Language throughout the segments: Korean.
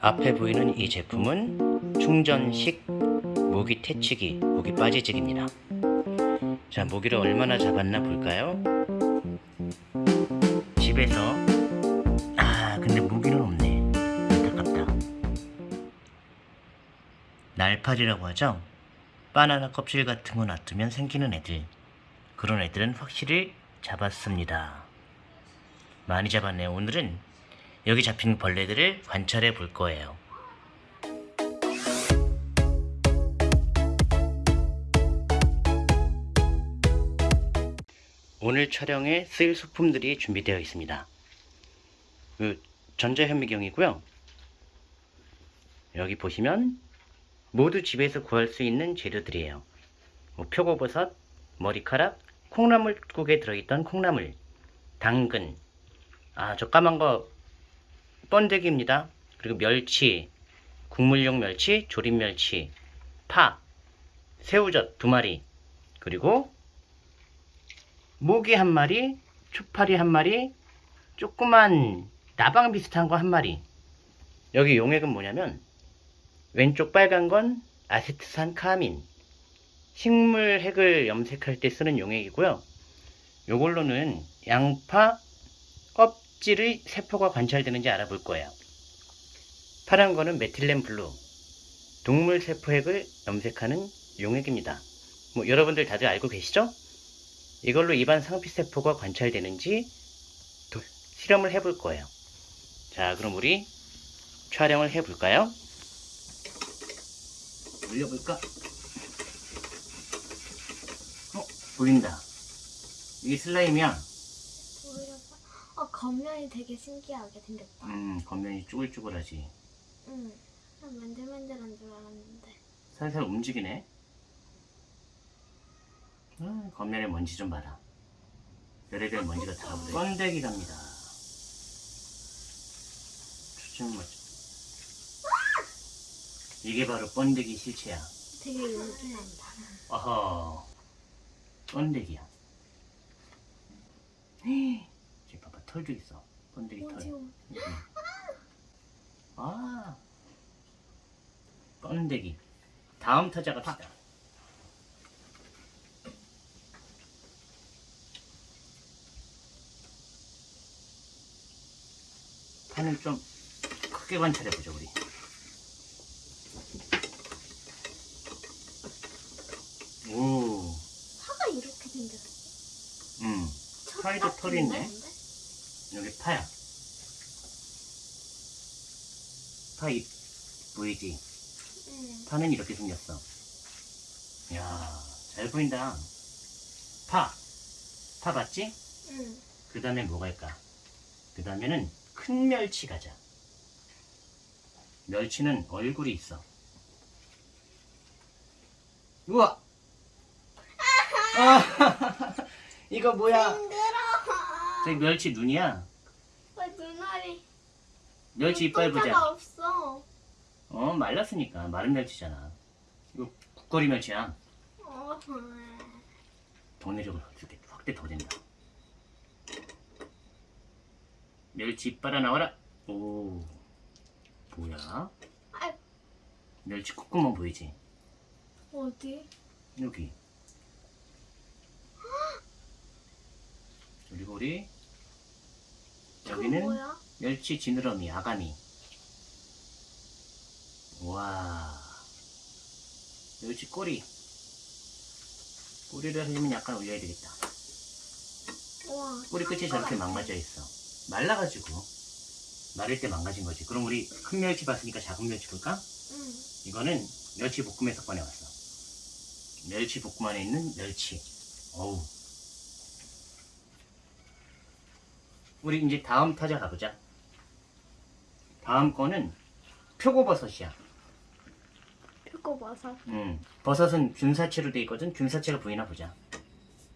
앞에 보이는 이 제품은 충전식 모기 퇴치기, 모기 빠지직입니다. 자, 모기를 얼마나 잡았나 볼까요? 집에서 아, 근데 모기는 없네. 안타깝다. 날파리라고 하죠? 바나나 껍질 같은 거 놔두면 생기는 애들. 그런 애들은 확실히 잡았습니다. 많이 잡았네요. 오늘은 여기 잡힌 벌레들을 관찰해 볼 거예요. 오늘 촬영에 쓰일 소품들이 준비되어 있습니다. 그 전자현미경이고요. 여기 보시면 모두 집에서 구할 수 있는 재료들이에요. 뭐 표고버섯, 머리카락, 콩나물국에 들어있던 콩나물, 당근, 아 저 까만 거 번데기입니다. 그리고 멸치, 국물용 멸치, 조림 멸치, 파, 새우젓 두 마리, 그리고 모기 한 마리, 초파리 한 마리, 조그만 나방 비슷한 거 한 마리. 여기 용액은 뭐냐면 왼쪽 빨간 건 아세트산 카민 식물 핵을 염색할 때 쓰는 용액이고요. 요걸로는 양파 껍질의 세포가 관찰되는지 알아볼 거예요. 파란 거는 메틸렌 블루 동물 세포 핵을 염색하는 용액입니다. 뭐 여러분들 다들 알고 계시죠? 이걸로 입안 상피 세포가 관찰되는지 도- 실험을 해볼 거예요. 자, 그럼 우리 촬영을 해볼까요? 올려볼까? 어, 보인다. 이게 슬라임이야. 겉면이 되게 신기하게 생겼다. 음, 겉면이 쭈글쭈글하지. 응. 난 맨들맨들한 줄 알았는데. 살살 움직이네. 아, 겉면에 먼지 좀 봐라. 별의별 먼지가 다 묻어. 번데기랍니다. 초점 맞. 이게 바로 번데기 실체야. 되게 윤기난다. 어허. 번데기야. 털도 있어. 번데기 털. 응. 아. 번데기. 다음 타자 갑시다. 판을 좀 크게 관찰해보자, 우리. 오, 파가 이렇게 생겼어. 음. 파에도 털이 있네. 여기 파야. 파잎 보이지? 응. 파는 이렇게 생겼어. 이야, 잘 보인다. 파. 파 봤지? 응. 그 다음에 뭐 갈까? 그 다음에는 큰 멸치 가자. 멸치는 얼굴이 있어. 우와! 아, 이거 뭐야? 저기 멸치 눈이야. 왜 눈알이 멸치 이빨 보자. 없어. 어, 말랐으니까. 마른 멸치잖아. 이거 국거리 멸치야. 어. 동네적으로 확대, 확대 더 된다. 멸치 이빨아 나와라. 오, 뭐야? 아이. 멸치 콧구멍 보이지? 어디? 여기. 우리 저건 여기는? 멸치 지느러미 아가미. 와, 멸치 꼬리. 꼬리를 하려면 약간 올려야 되겠다. 와. 꼬리 끝이 저렇게 망가져 있어. 말라가지고 마를 때 망가진 거지. 그럼 우리 큰 멸치 봤으니까 작은 멸치 볼까? 응. 이거는 멸치 볶음에서 꺼내왔어. 멸치 볶음 안에 있는 멸치. 어우. 우리 이제 다음 타자 가보자. 다음 거는 표고버섯이야. 표고버섯. 음, 버섯은 균사체로 돼 있거든. 균사체가 보이나 보자.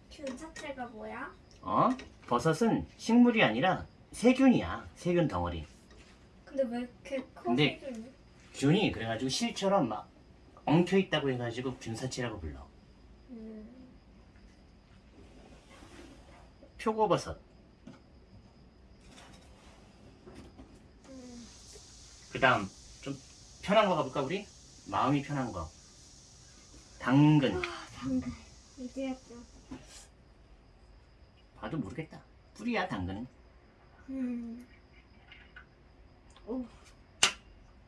균 자체가 뭐야? 어? 버섯은 식물이 아니라 세균이야. 세균 덩어리. 근데 왜 이렇게 커? 근데- 생겼니? 균이 그래가지고 실처럼 막 엉켜 있다고 해가지고 균사체라고 불러. 음. 표고버섯. 음. 그 다음 편한 거 가볼까 우리? 마음이 편한 거. 당근. 아, 당근. 이제야 또. 봐도 모르겠다. 뿌리야 당근은. 음. 오.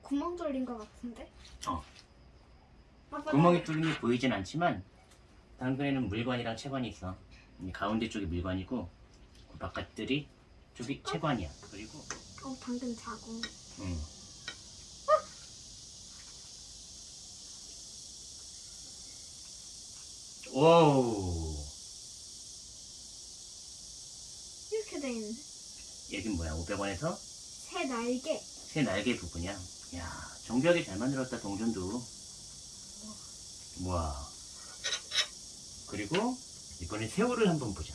구멍 뚫린 것 같은데? 어. 아빠, 구멍이 뚫린 게 보이진 않지만 당근에는 물관이랑 채관이 있어. 이 가운데 쪽이 물관이고 그 바깥들이 쪽이 채관이야. 그리고 어, 당근 자고. 음. 오 이렇게 돼 있네. 여긴 뭐야 500원에서 새 날개. 새 날개 부분이야. 야 정교하게 잘 만들었다 동전도. 와 그리고 이번에 새우를 한번 보자.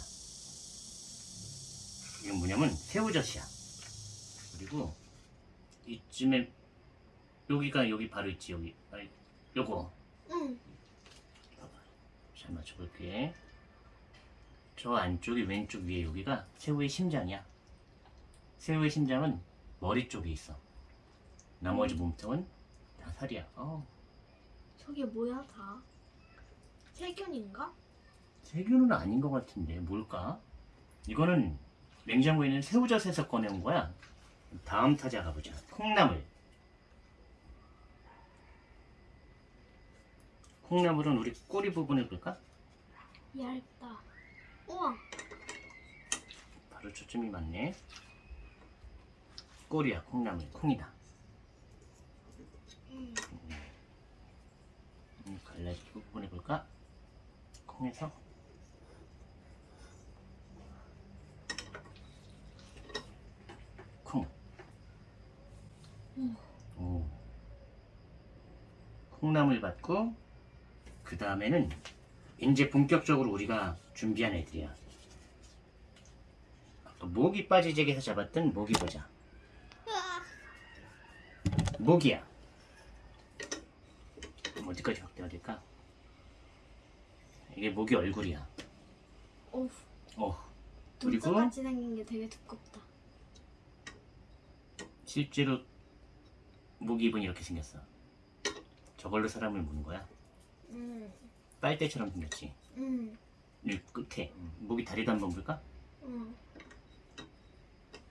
이건 뭐냐면 새우젓이야. 그리고 이쯤에 여기가 여기 바로 있지 여기. 아니, 요거 응. 잘 맞춰볼게. 저 안쪽이 왼쪽 위에 여기가 새우의 심장이야. 새우의 심장은 머리 쪽에 있어. 나머지 몸통은 다 살이야. 어, 저게 뭐야, 다? 세균인가? 세균은 아닌 것 같은데 뭘까? 이거는 냉장고에 있는 새우젓에서 꺼내온 거야. 다음 타자 가보자. 콩나물. 콩나물은 우리 꼬리 부분을 볼까? 얇다. 우와. 바로 초점이 맞네. 꼬리야, 콩나물, 콩이다. 음. 음, 갈라지고 보내볼까? 콩에서 콩. 음. 오. 콩나물 받고 그 다음에는 이제 본격적으로 우리가 준비한 애들이야. 아까 모기 빠지잭에서 잡았던 모기 보자. 모기야. 어디까지 확대가 될까? 이게 모기 얼굴이야. 오, 어. 그리고 눈썹같이 생긴 게 되게 두껍다. 실제로 모기 입은 이렇게 생겼어. 저걸로 사람을 무는 거야. 음. 빨대처럼 생겼지. 음. 이 끝에 모기 다리도 한번 볼까? 음.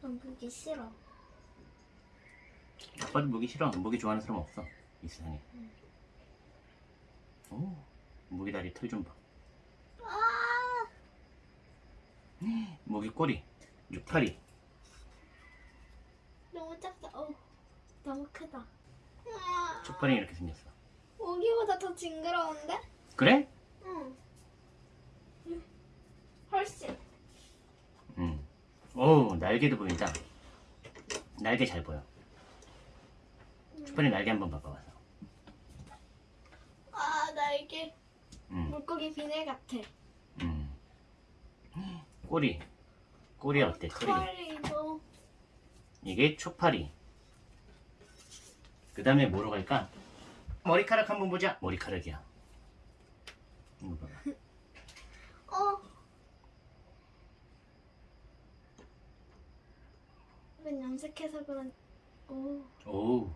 난 보기 싫어. 아빠도 모기 싫어. 모기 좋아하는 사람 없어. 이 세상에. 음. 오, 모기 다리 털 좀 봐. 아! 모기 꼬리, 육파리. 너무 작다. 어, 너무 크다. 아, 촉발이 이렇게 생겼어. 모기보다 더 징그러운데? 그래? 응. 훨씬. 응. 오, 날개도 보인다. 날개 잘 보여. 촉발이 날개 한번 봐봐 와서. 아, 날개. 응, 물고기 비늘 같아. 응. 꼬리. 꼬리 어때? 꼬리. 털이도. 이게 초파리. 그 다음에 뭐로 갈까? 머리카락 한번 보자. 머리카락이야. 이거 봐봐. 어. 이건 염색해서 그런. 오. 오.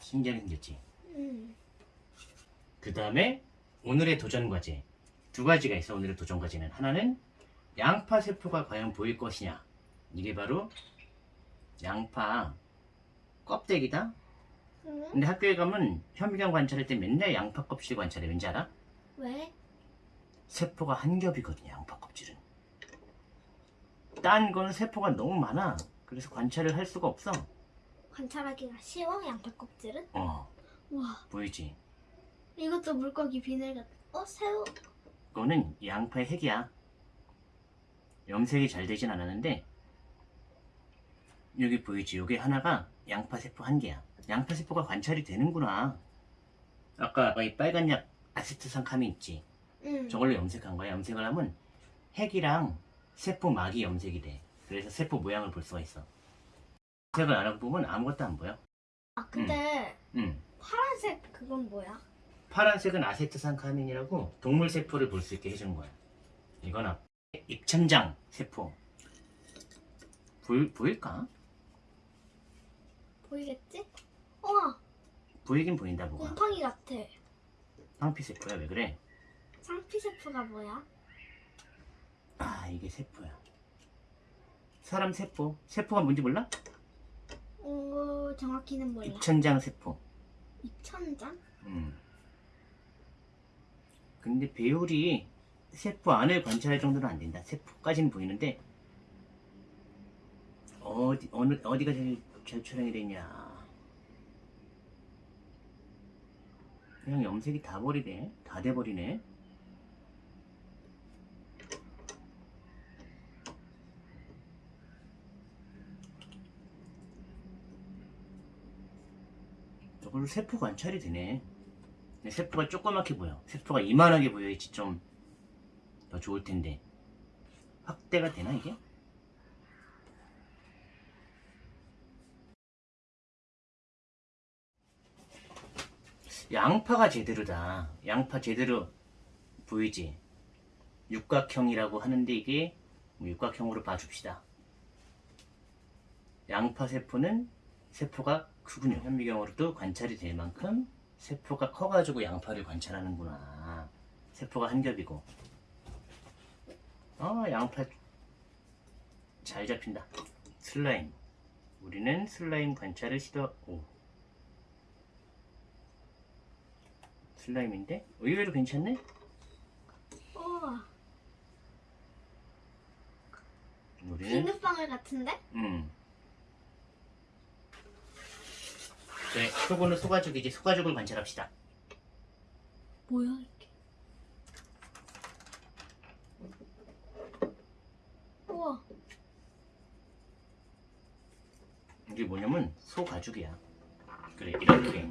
신기하게 생겼지. 음. 그 다음에 오늘의 도전 과제. 두 가지가 있어, 오늘의 도전 과제는. 하나는 양파 세포가 과연 보일 것이냐. 이게 바로 양파 껍데기다. 응? 근데 학교에 가면 현미경 관찰할 때 맨날 양파 껍질 관찰해. 왠지 알아? 왜? 세포가 한 겹이거든요, 양파 껍질은. 딴 거는 세포가 너무 많아. 그래서 관찰을 할 수가 없어. 관찰하기가 쉬워 양파 껍질은? 어, 와. 보이지? 이것도 물고기 비늘 같아. 어 새우. 그거는 양파의 핵이야. 염색이 잘 되진 않았는데 여기 보이지? 여기 하나가 양파 세포 한 개야. 양파 세포가 관찰이 되는구나. 아까 이 빨간 약 아세트산카민 있지? 응. 저걸로 염색한 거야. 염색을 하면 핵이랑 세포 막이 염색이 돼. 그래서 세포 모양을 볼 수가 있어. 염색을 안 하고 보면 아무것도 안 보여. 아 근데 응. 파란색 그건 뭐야? 파란색은 아세트산카민이라고 동물 세포를 볼 수 있게 해주는 거야. 이건 앞 입천장 세포. 보일, 보일까? 보이겠지? 우와 보이긴 보인다 뭐가. 곰팡이 같아. 황피 세포야 왜 그래? 상피 세포가 뭐야? 아 이게 세포야. 사람 세포. 세포가 뭔지 몰라? 오 정확히는 몰라. 입천장 세포. 입천장? 음. 근데 배율이 세포 안을 관찰할 정도는 안 된다. 세포까지는 보이는데 어디 어느 어디가 제일 잘 촬영이 되냐? 그냥 염색이 다 버리네. 다 돼버리네. 저걸로 세포 관찰이 되네. 세포가 조그맣게 보여. 세포가 이만하게 보여야지 좀 더 좋을 텐데. 확대가 되나 이게? 양파가 제대로다. 양파 제대로 보이지? 육각형이라고 하는데 이게 뭐 육각형으로 봐줍시다. 양파 세포는 세포가 크군요. 현미경으로도 관찰이 될 만큼 세포가 커가지고 양파를 관찰하는구나. 세포가 한 겹이고. 어, 양파 잘 잡힌다. 슬라임. 우리는 슬라임 관찰을 시도, 오. 슬라임인데? 의외로 괜찮네? 우와 우리는, 비눗방울 같은데? 음. 그래, 표고는 소가죽이지. 소가죽을 관찰합시다. 뭐야 이게? 우와 이게 뭐냐면 소가죽이야. 그래 이렇게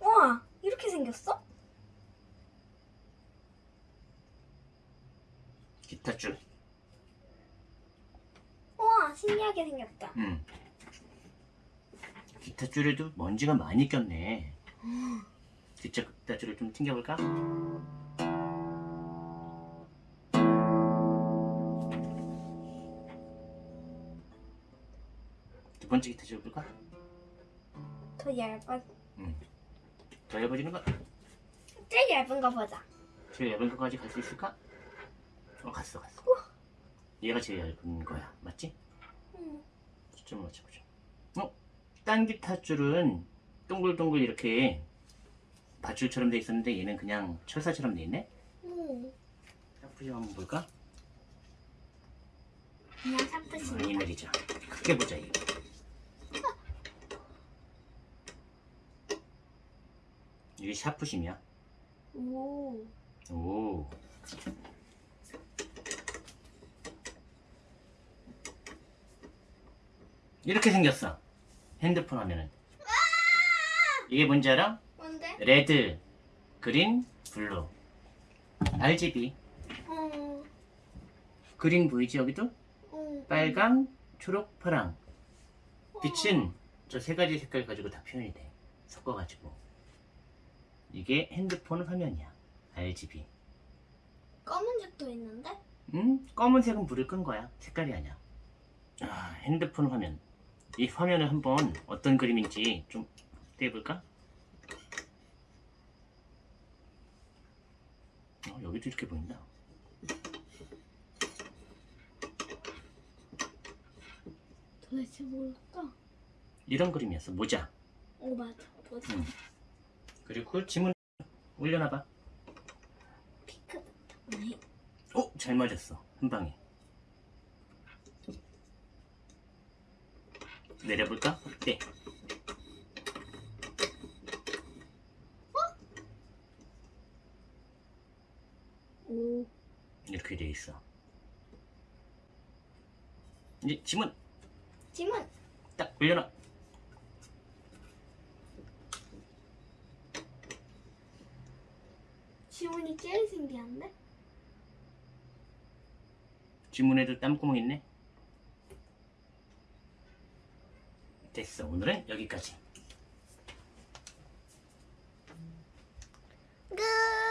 우와 이렇게 생겼어? 기타 줄. 우와 신기하게 생겼다. 음. 기타 줄에도 먼지가 많이 꼈네. 기타 기타 줄을 좀 튕겨볼까? 번째 기타 줄 볼까? 더 얇아 더 얇아지는 거? 제일 얇은 거 보자. 제일 얇은 거까지 갈 수 있을까? 어 갔어 갔어. 얘가 제일 얇은 거야 맞지? 응. 초점을 맞춰보자. 어? 딴 기타 줄은 동글동글 이렇게 밧줄처럼 돼 있었는데 얘는 그냥 철사처럼 돼 있네? 응. 샤프리 한번 볼까? 그냥 많이 샤프심이다. 내리자. 크게 보자 이거. 이게 샤프심이야. 오. 오. 이렇게 생겼어. 핸드폰 화면은. 이게 뭔지 알아? 뭔데? red, green, blue. RGB. 어. green 보이지 여기도? 어. 빨강, 초록, 파랑. 빛은 저 세 가지 색깔 가지고 다 표현이 돼. 섞어가지고. 이게 핸드폰 화면이야. RGB. 검은색도 있는데? 음? 검은색은 불을 끈 거야. 색깔이 아니야. 아, 핸드폰 화면. 이 화면을 한번 어떤 그림인지 좀 떼볼까? 어, 여기도 이렇게 보인다. 도대체 뭘까? 이런 그림이었어. 모자. 어 맞아. 뭐지? 음. 그리고 지문 올려놔봐. 오! 잘 맞았어. 한 방에. 내려볼까? 네. 오. 이렇게 돼 있어. 이제 지문 지문. 딱 올려놔. 지문이 제일 신기한데? 지문에도 땀구멍 있네. 됐어. 오늘은 여기까지. 끝.